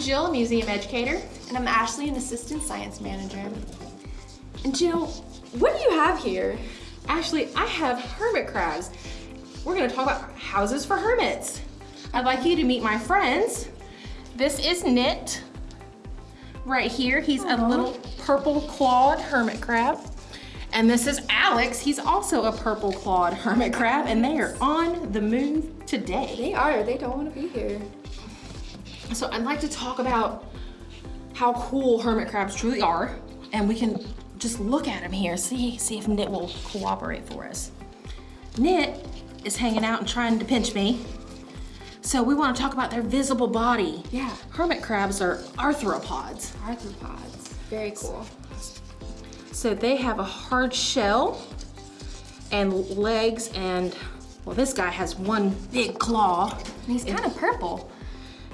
Jill, museum educator. And I'm Ashley, an assistant science manager. And Jill, what do you have here? Ashley, I have hermit crabs. We're gonna talk about houses for hermits. I'd like you to meet my friends. This is Knit. Right here, he's a little purple clawed hermit crab. And this is Alex, he's also a purple clawed hermit crab and they are on the move today. They are, they don't wanna be here. So I'd like to talk about how cool hermit crabs truly are and we can just look at them here, see, see if Knit will cooperate for us. Knit is hanging out and trying to pinch me. So we want to talk about their visible body. Yeah. Hermit crabs are arthropods. Arthropods, very cool. So they have a hard shell and legs and, well, this guy has one big claw. And He's kind of purple.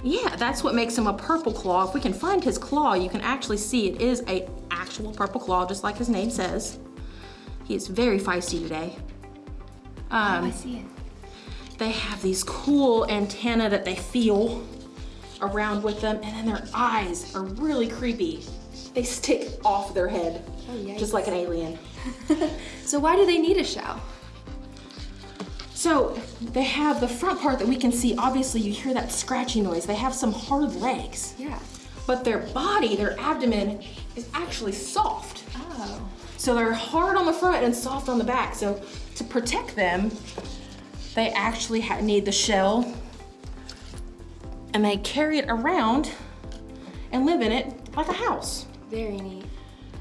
Yeah, that's what makes him a purple claw. If we can find his claw, you can actually see it is a actual purple claw, just like his name says. He is very feisty today. Um, oh, I see it. They have these cool antennae that they feel around with them, and then their eyes are really creepy. They stick off their head, oh, just like an alien. so why do they need a shell? So they have the front part that we can see. Obviously, you hear that scratchy noise. They have some hard legs. Yeah. But their body, their abdomen, is actually soft. Oh. So they're hard on the front and soft on the back. So to protect them, they actually need the shell and they carry it around and live in it like a house. Very neat.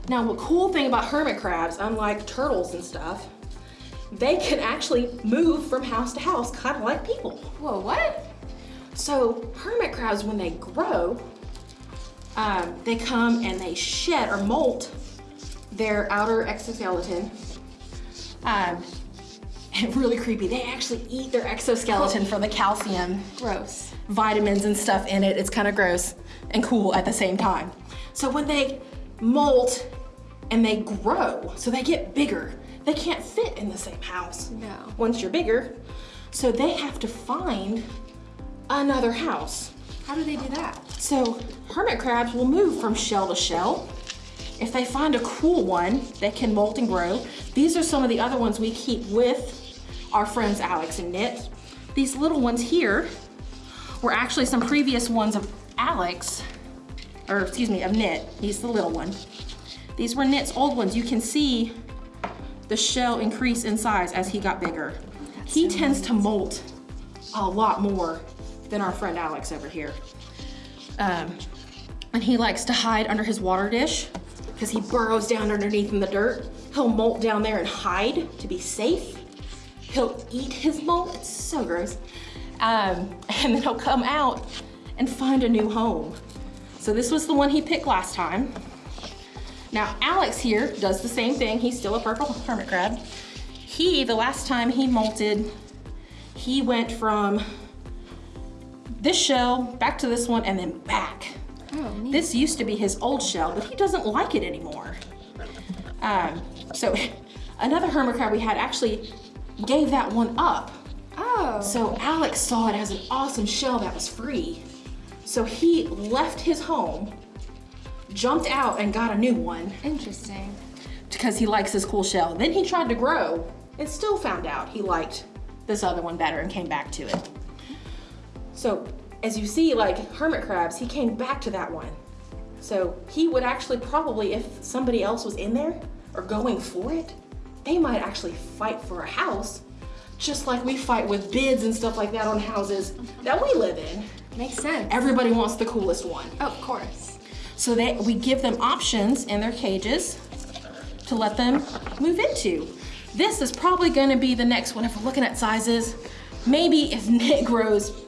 Now, the cool thing about hermit crabs, unlike turtles and stuff, they can actually move from house to house, kind of like people. Whoa, what? So hermit crabs, when they grow, um, they come and they shed or molt their outer exoskeleton. Um, and really creepy. They actually eat their exoskeleton for the calcium. Gross. Vitamins and stuff in it. It's kind of gross and cool at the same time. So when they molt and they grow, so they get bigger, they can't fit in the same house. No. Once you're bigger. So they have to find another house. How do they do that? So hermit crabs will move from shell to shell. If they find a cool one that can molt and grow, these are some of the other ones we keep with our friends Alex and Knit. These little ones here were actually some previous ones of Alex, or excuse me, of Knit. He's the little one. These were Knit's old ones. You can see the shell increase in size as he got bigger. That's he tends to molt a lot more than our friend Alex over here. Um, and he likes to hide under his water dish because he burrows down underneath in the dirt. He'll molt down there and hide to be safe. He'll eat his molt, it's so gross. Um, and then he'll come out and find a new home. So this was the one he picked last time. Now Alex here does the same thing. He's still a purple hermit crab. He, the last time he molted, he went from this shell back to this one and then back. Oh, this used to be his old shell, but he doesn't like it anymore. Um, so another hermit crab we had actually gave that one up. Oh. So Alex saw it as an awesome shell that was free. So he left his home jumped out and got a new one. Interesting. Because he likes his cool shell. Then he tried to grow and still found out he liked this other one better and came back to it. So as you see, like hermit crabs, he came back to that one. So he would actually probably, if somebody else was in there or going for it, they might actually fight for a house, just like we fight with bids and stuff like that on houses that we live in. Makes sense. Everybody wants the coolest one. Of course. So they, we give them options in their cages to let them move into. This is probably gonna be the next one if we're looking at sizes. Maybe if Knit grows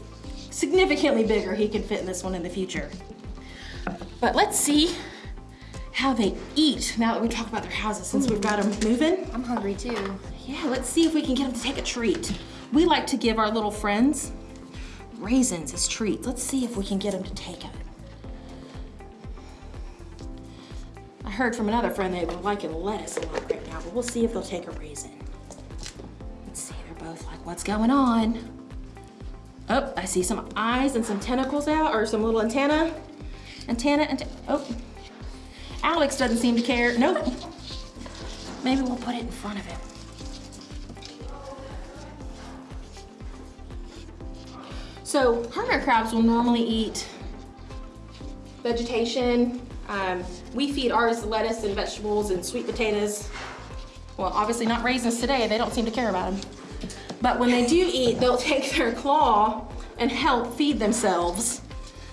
significantly bigger, he could fit in this one in the future. But let's see how they eat now that we talk about their houses since we've got them moving. I'm hungry too. Yeah, let's see if we can get them to take a treat. We like to give our little friends raisins as treats. Let's see if we can get them to take it. Heard from another friend they were liking lettuce a lot right now, but we'll see if they'll take a raisin. Let's see, they're both like, what's going on? Oh, I see some eyes and some tentacles out, or some little antenna. And Tana and, oh, Alex doesn't seem to care. Nope. Maybe we'll put it in front of him. So hermit crabs will normally eat vegetation. Um, we feed ours lettuce and vegetables and sweet potatoes. Well, obviously not raisins today. They don't seem to care about them. But when they do eat, they'll take their claw and help feed themselves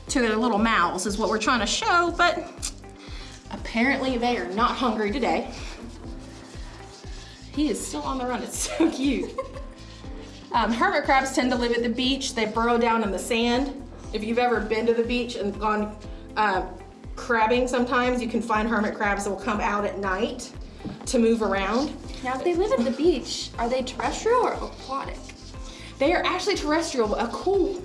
to their little mouths is what we're trying to show, but apparently they are not hungry today. He is still on the run, it's so cute. Um, hermit crabs tend to live at the beach. They burrow down in the sand. If you've ever been to the beach and gone uh, crabbing sometimes, you can find hermit crabs that will come out at night to move around. Now, if they live at the beach, are they terrestrial or aquatic? They are actually terrestrial, but a cool,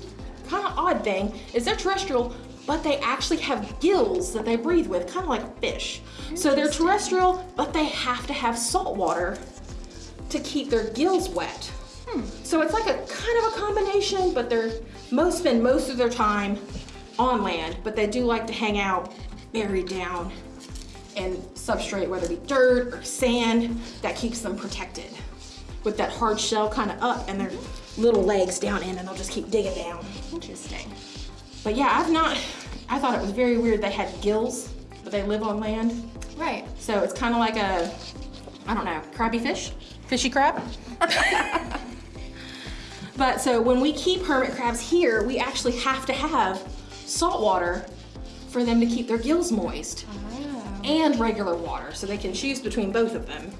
kind of odd thing is they're terrestrial, but they actually have gills that they breathe with, kind of like fish. So they're terrestrial, but they have to have salt water to keep their gills wet. Hmm. So it's like a kind of a combination, but they're most spend most of their time on land, but they do like to hang out buried down in substrate, whether it be dirt or sand, that keeps them protected. With that hard shell kind of up and their little legs down in, and they'll just keep digging down. Interesting. But yeah, I've not, I thought it was very weird they had gills, but they live on land. Right. So it's kind of like a, I don't know, crabby fish? Fishy crab? but so when we keep hermit crabs here, we actually have to have salt water for them to keep their gills moist ah. and regular water, so they can choose between both of them.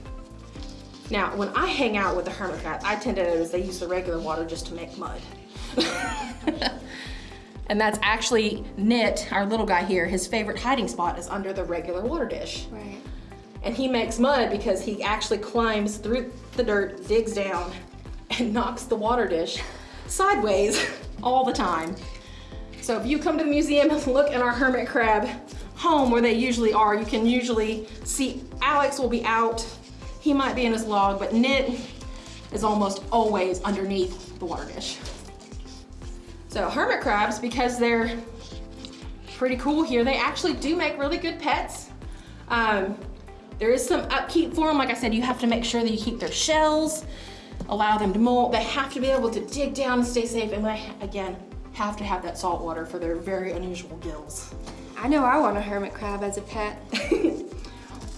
Now, when I hang out with the hermit crab, I tend to notice they use the regular water just to make mud. and that's actually Knit, our little guy here, his favorite hiding spot is under the regular water dish. Right. And he makes mud because he actually climbs through the dirt, digs down, and knocks the water dish sideways all the time. So if you come to the museum and look in our hermit crab home where they usually are, you can usually see Alex will be out. He might be in his log, but Knit is almost always underneath the water dish. So hermit crabs, because they're pretty cool here, they actually do make really good pets. Um, there is some upkeep for them. Like I said, you have to make sure that you keep their shells, allow them to molt. They have to be able to dig down and stay safe. And again, have to have that salt water for their very unusual gills. I know I want a hermit crab as a pet.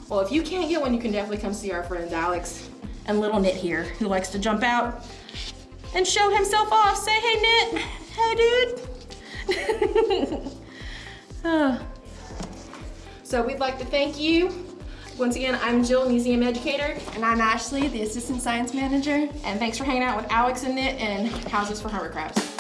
Well, if you can't get one, you can definitely come see our friends Alex and little Knit here, who likes to jump out and show himself off. Say, hey, Knit. Hey, dude. Oh. So we'd like to thank you. Once again, I'm Jill, museum educator, And I'm Ashley, the assistant science manager. and thanks for hanging out with Alex and Knit and Houses for Hermit Crabs.